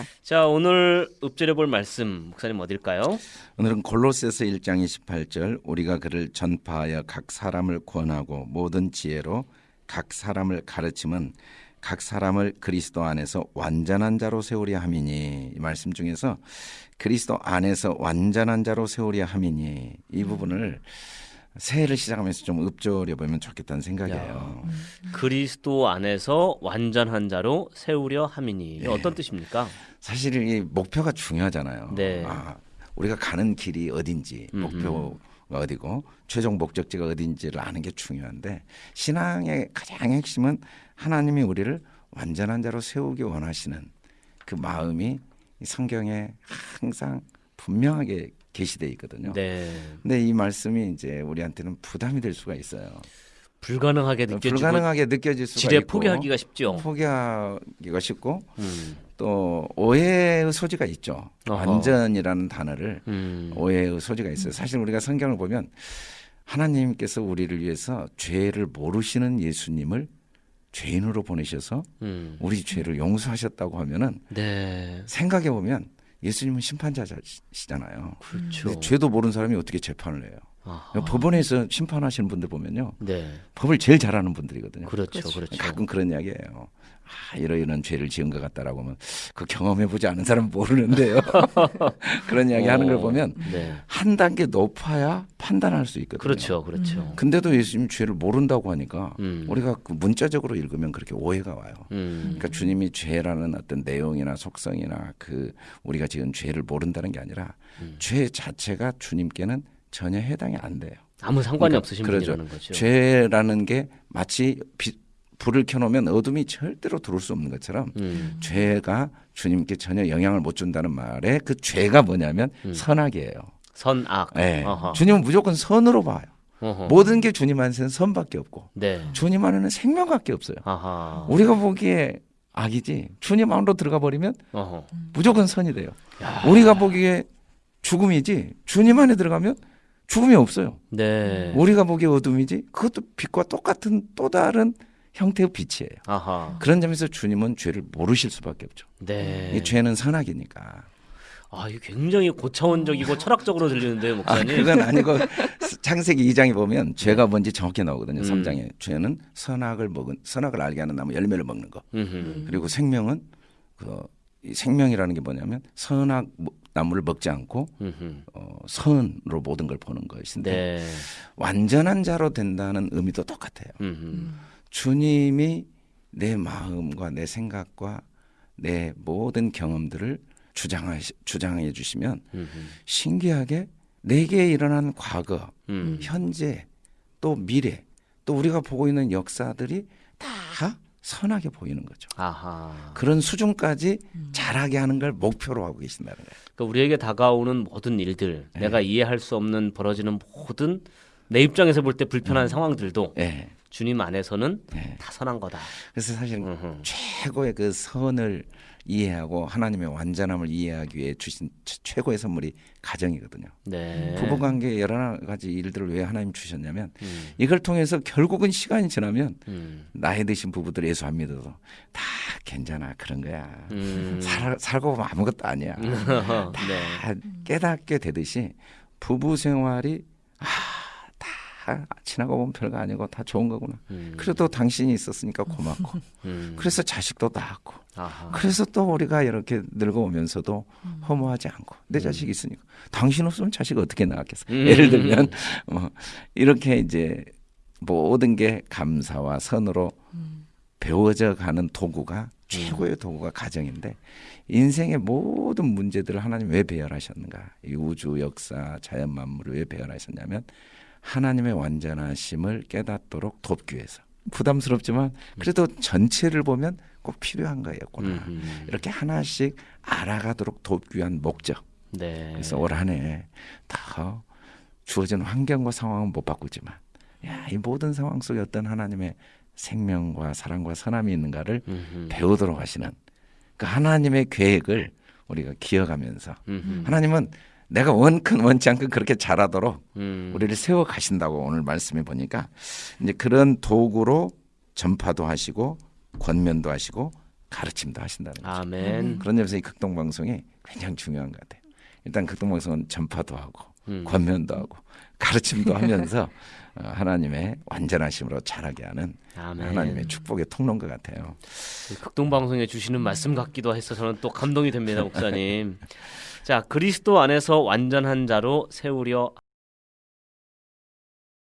하겠습니다. 자 오늘 읊조려 볼 말씀 목사님 어딜까요? 오늘은 골로새서 1장 28절 우리가 그를 전파하여 각 사람을 권하고 모든 지혜로 각 사람을 가르침은 각 사람을 그리스도 안에서 완전한 자로 세우려 함이니 이 말씀 중에서 그리스도 안에서 완전한 자로 세우려 함이니 이 부분을 새해를 시작하면서 좀 읊조려 보면 좋겠다는 생각이에요. 그리스도 안에서 완전한 자로 세우려 함이니 네. 어떤 뜻입니까? 사실 이 목표가 중요하잖아요. 네. 아, 우리가 가는 길이 어딘지 목표가 어디고 최종 목적지가 어딘지를 아는 게 중요한데 신앙의 가장 핵심은 하나님이 우리를 완전한 자로 세우기 원하시는 그 마음이 이 성경에 항상 분명하게 게시돼 있거든요. 네 근데 이 말씀이 이제 우리한테는 부담이 될 수가 있어요. 불가능하게 느껴지고 불가능하게 느껴질 수가 지레 있고 포기하기가 쉽죠. 포기하기가 쉽고 음. 또 오해의 소지가 있죠. 어허. 완전이라는 단어를 음. 오해의 소지가 있어요. 사실 우리가 성경을 보면 하나님께서 우리를 위해서 죄를 모르시는 예수님을 죄인으로 보내셔서 음. 우리 죄를 용서하셨다고 하면은 네 생각해 보면 예수님은 심판자시잖아요. 그렇죠. 죄도 모르는 사람이 어떻게 재판을 해요? 아하. 법원에서 심판하시는 분들 보면요. 네 법을 제일 잘하는 분들이거든요. 그렇죠 그렇죠. 가끔 그런 이야기예요. 아, 이러 이런 죄를 지은 것 같다라고 하면 그 경험해 보지 않은 사람은 모르는데요. 그런 이야기 하는 걸 어, 보면 네 한 단계 높아야 판단할 수 있거든요. 그렇죠 그렇죠. 근데도 예수님 죄를 모른다고 하니까 음. 우리가 그 문자적으로 읽으면 그렇게 오해가 와요. 음. 그러니까 주님이 죄라는 어떤 내용이나 속성이나 그 우리가 지은 죄를 모른다는 게 아니라 음. 죄 자체가 주님께는 전혀 해당이 안 돼요. 아무 상관이 그러니까 없으신 그러죠. 분이라는 거죠. 죄라는 게 마치 빛- 불을 켜놓으면 어둠이 절대로 들어올 수 없는 것처럼 음. 죄가 주님께 전혀 영향을 못 준다는 말에 그 죄가 뭐냐면 음. 선악이에요. 선악. 예. 어허. 주님은 무조건 선으로 봐요. 어허. 모든 게 주님 안에는 선밖에 없고 네. 주님 안에는 생명밖에 없어요. 아하. 우리가 보기에 악이지 주님 안으로 들어가 버리면 어허. 무조건 선이 돼요. 야. 우리가 보기에 죽음이지 주님 안에 들어가면 죽음이 없어요. 네. 우리가 보기에 어둠이지 그것도 빛과 똑같은 또 다른 형태의 빛이에요. 아하. 그런 점에서 주님은 죄를 모르실 수밖에 없죠. 네. 이 죄는 선악이니까. 아, 이게 굉장히 고차원적이고 철학적으로 들리는데요, 아, 목사님. 그건 아니고 창세기 2장에 보면 죄가 뭔지 정확히 나오거든요. 음. 3장에 죄는 선악을 먹은 선악을 알게 하는 나무 열매를 먹는 거. 음흠. 그리고 생명은 그 이 생명이라는 게 뭐냐면 선악 뭐- 나무를 먹지 않고 음흠. 어, 선으로 모든 걸 보는 것인데 네. 완전한 자로 된다는 의미도 똑같아요. 음흠. 주님이 내 마음과 내 생각과 내 모든 경험들을 주장하 주장해 주시면 음흠. 신기하게 내게 일어난 과거, 음. 현재, 또 미래, 또 우리가 보고 있는 역사들이 다 선하게 보이는 거죠. 아하. 그런 수준까지 잘하게 하는 걸 목표로 하고 계신다는 거예요. 그러니까 우리에게 다가오는 모든 일들, 네. 내가 이해할 수 없는 벌어지는 모든 내 입장에서 볼 때 불편한 상황들도 예. 주님 안에서는 예. 다 선한 거다. 그래서 사실. 최고의 그 선을 이해하고 하나님의 완전함을 이해하기 위해 주신 최- 최고의 선물이 가정이거든요. 네. 부부 관계 여러 가지 일들을 왜 하나님 주셨냐면 음. 이걸 통해서 결국은 시간이 지나면 음. 나이 드신 부부들 예수 안 믿어도 다 괜찮아 그런 거야. 음. 살, 살고 보면 아무것도 아니야. 네. 다 깨닫게 되듯이 부부 생활이 아, 다 지나고 보면 별거 아니고 다 좋은 거구나. 음. 그래도 당신이 있었으니까 고맙고 음. 그래서 자식도 낳았고 아하. 그래서 또 우리가 이렇게 늙어오면서도 허무하지 않고 내 자식이 있으니까 당신 없으면 자식 어떻게 낳았겠어 음. 예를 들면 뭐 이렇게 이제 모든 게 감사와 선으로 배워져 가는 도구가 최고의 도구가 가정인데 인생의 모든 문제들을 하나님 왜 배열하셨는가 이 우주 역사 자연 만물을 왜 배열하셨냐면 하나님의 완전하심을 깨닫도록 돕기 위해서 부담스럽지만 그래도 전체를 보면 꼭 필요한 거였구나 음흠. 이렇게 하나씩 알아가도록 돕기 위한 목적 네. 그래서 올 한해 다 주어진 환경과 상황은 못 바꾸지만 야, 이 모든 상황 속에 어떤 하나님의 생명과 사랑과 선함이 있는가를 음흠. 배우도록 하시는 그 하나님의 계획을 우리가 기억하면서 음흠. 하나님은 내가 원큰 원치 않건 그렇게 잘하도록 음. 우리를 세워 가신다고 오늘 말씀해 보니까 이제 그런 도구로 전파도 하시고 권면도 하시고 가르침도 하신다는 거죠. 아멘. 그런 점에서 이 극동 방송이 굉장히 중요한 것 같아요. 일단 극동 방송은 전파도 하고 음. 권면도 하고 가르침도 하면서 어, 하나님의 완전하심으로 자라게 하는 아멘. 하나님의 축복의 통로인 것 같아요. 극동 방송에 주시는 말씀 같기도 해서 저는 또 감동이 됩니다, 목사님. 자, 그리스도 안에서 완전한 자로 세우려